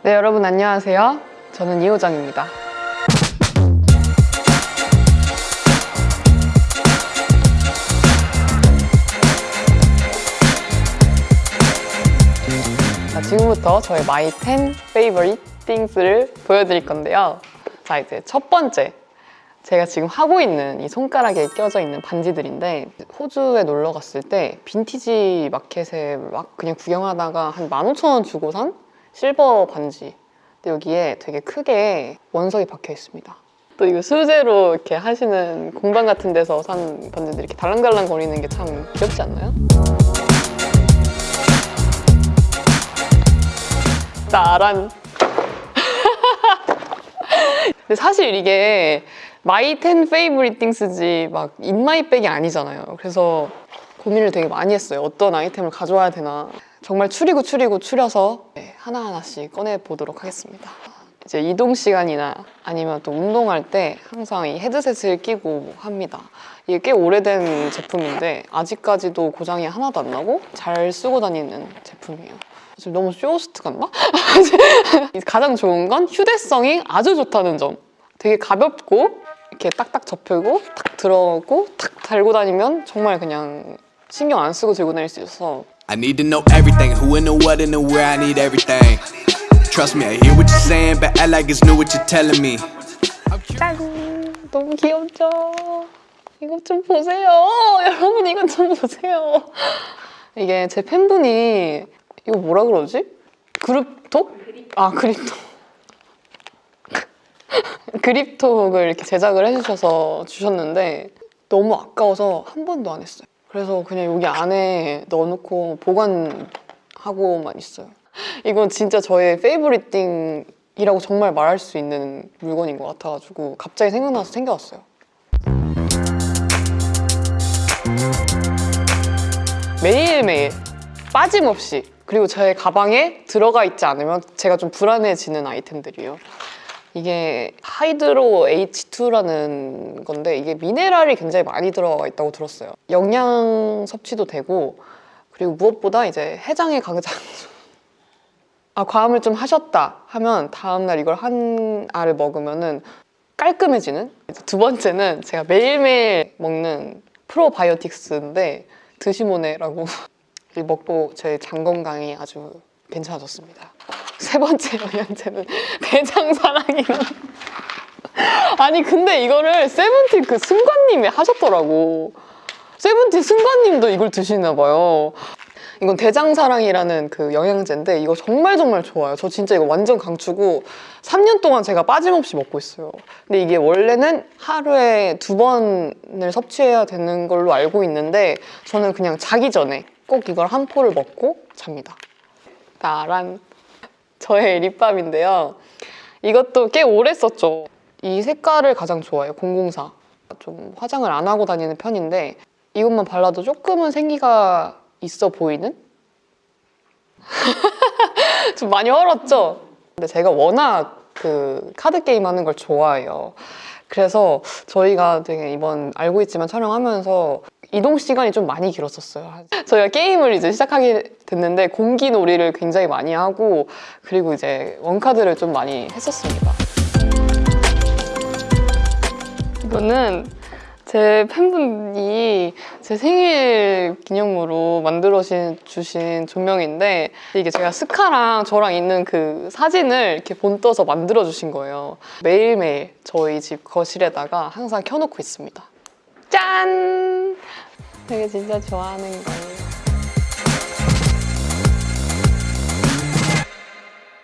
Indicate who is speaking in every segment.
Speaker 1: 네, 여러분 안녕하세요. 저는 이호정입니다. 자, 지금부터 저의 My 10 Favorite Things를 보여드릴 건데요. 자, 이제 첫 번째. 제가 지금 하고 있는 이 손가락에 껴져 있는 반지들인데 호주에 놀러 갔을 때 빈티지 마켓에 막 그냥 구경하다가 한 15,000원 주고 산 실버 반지 근데 여기에 되게 크게 원석이 박혀 있습니다 또 이거 수제로 이렇게 하시는 공방 같은 데서 산 반지들 이렇게 달랑달랑 거리는 게 참 귀엽지 않나요? 나란 근데 사실 이게 my 10 favorite things지 막 in my bag이 아니잖아요. 그래서 고민을 되게 많이 했어요. 어떤 아이템을 가져와야 되나. 정말 추리고 추리고 추려서 네, 하나하나씩 꺼내보도록 하겠습니다. 이제 이동 시간이나 아니면 또 운동할 때 항상 이 헤드셋을 끼고 합니다. 이게 꽤 오래된 제품인데 아직까지도 고장이 하나도 안 나고 잘 쓰고 다니는 제품이에요. 지금 너무 쇼호스트 같나? 가장 좋은 건 휴대성이 아주 좋다는 점. 되게 가볍고 이렇게 딱딱 접히고 탁 들어오고 탁 달고 다니면 정말 그냥 신경 안 쓰고 들고 다닐 수 있어서
Speaker 2: I need to know everything, who and the what and the where. I need everything. Trust me, I hear what you're saying, but act like it's new what you're telling me.
Speaker 1: 짠! 너무 귀엽죠? 이것 좀 보세요. 여러분 이것 좀 보세요. 이게 제 팬분이 이거 뭐라 그러지? 그룹톡? 아 그립톡. 그립톡을 이렇게 제작을 해주셔서 주셨는데 너무 아까워서 한 번도 안 했어요. 그래서 그냥 여기 안에 넣어놓고 보관하고만 있어요. 이건 진짜 저의 페이보릿띵이라고 정말 말할 수 있는 물건인 것 같아가지고 갑자기 생각나서 챙겨왔어요. 매일매일 빠짐없이 그리고 제 가방에 들어가 있지 않으면 제가 좀 불안해지는 아이템들이에요. 이게 하이드로 H2라는 건데 이게 미네랄이 굉장히 많이 들어가 있다고 들었어요. 영양 섭취도 되고 그리고 무엇보다 이제 해장에 강장 아 과음을 좀 하셨다 하면 다음날 이걸 한 알을 먹으면 은 깔끔해지는 두 번째는 제가 매일매일 먹는 프로바이오틱스인데 드시모네라고 먹고 제 장 건강이 아주 괜찮아졌습니다. 세 번째 영양제는 대장사랑이라는 아니 근데 이거를 세븐틴 그 승관님이 하셨더라고. 세븐틴 승관님도 이걸 드시나 봐요. 이건 대장사랑이라는 그 영양제인데 이거 정말 정말 좋아요. 저 진짜 이거 완전 강추고 3년 동안 제가 빠짐없이 먹고 있어요. 근데 이게 원래는 하루에 두 번을 섭취해야 되는 걸로 알고 있는데 저는 그냥 자기 전에 꼭 이걸 한 포를 먹고 잡니다. 나란 저의 립밤인데요. 이것도 꽤 오래 썼죠. 이 색깔을 가장 좋아해요, 004. 좀 화장을 안 하고 다니는 편인데 이것만 발라도 조금은 생기가 있어 보이는? 좀 많이 헐었죠? 근데 제가 워낙 그 카드 게임 하는 걸 좋아해요. 그래서 저희가 되게 이번 알고 있지만 촬영하면서 이동 시간이 좀 많이 길었었어요. 저희가 게임을 이제 시작하게 됐는데 공기 놀이를 굉장히 많이 하고 그리고 이제 원카드를 좀 많이 했었습니다. 이거는 제 팬분이 제 생일 기념으로 만들어 주신 조명인데 이게 제가 스카랑 저랑 있는 그 사진을 이렇게 본떠서 만들어 주신 거예요. 매일매일 저희 집 거실에다가 항상 켜놓고 있습니다. 짠! 되게 진짜 좋아하는 거예요.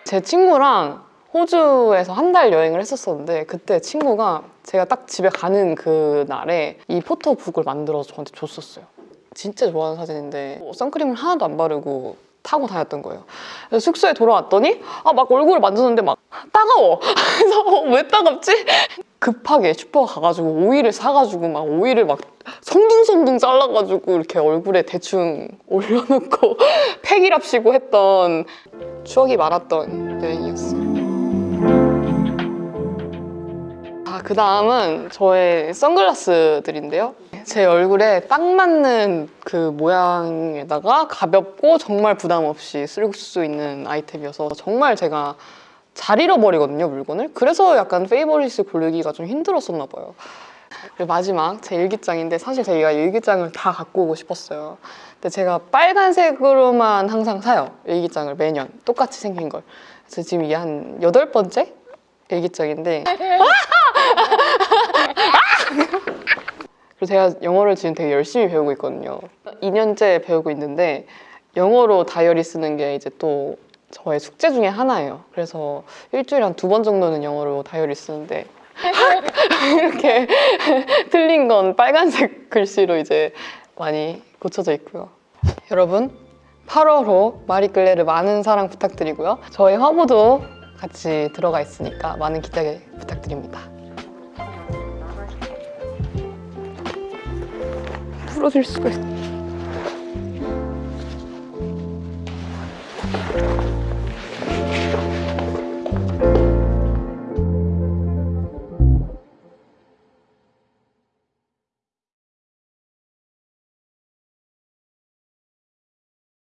Speaker 1: 제 친구랑 호주에서 한 달 여행을 했었었는데 그때 친구가 제가 딱 집에 가는 그 날에 이 포토북을 만들어서 저한테 줬었어요. 진짜 좋아하는 사진인데 뭐 선크림을 하나도 안 바르고 타고 다녔던 거예요. 그래서 숙소에 돌아왔더니 아 막 얼굴을 만졌는데 막 따가워. 그래서 어, 왜 따갑지? 급하게 슈퍼 가가지고 오일을 사가지고 막 오일을 막 성둥성둥 잘라가지고 이렇게 얼굴에 대충 올려놓고 팩이랍시고 했던 추억이 많았던 여행이었어요. 아, 그 다음은 저의 선글라스들인데요. 제 얼굴에 딱 맞는 그 모양에다가 가볍고 정말 부담 없이 쓸 수 있는 아이템이어서 정말 제가 잘 잃어버리거든요 물건을. 그래서 약간 페이버릿을 고르기가 좀 힘들었었나 봐요. 그리고 마지막 제 일기장인데 사실 제가 일기장을 다 갖고 오고 싶었어요. 근데 제가 빨간색으로만 항상 사요 일기장을 매년. 똑같이 생긴 걸. 그래서 지금 이게 한 여덟 번째 일기장인데. 그리고 제가 영어를 지금 되게 열심히 배우고 있거든요. 2년째 배우고 있는데 영어로 다이어리 쓰는 게 이제 또 저의 숙제 중에 하나예요. 그래서 일주일에 한 두 번 정도는 영어로 다이어리 쓰는데 이렇게 틀린 건 빨간색 글씨로 이제 많이 고쳐져 있고요. 여러분 8월호 마리끌레르 많은 사랑 부탁드리고요. 저희 화보도 같이 들어가 있으니까 많은 기대 부탁드립니다. 부러질 수가 있어.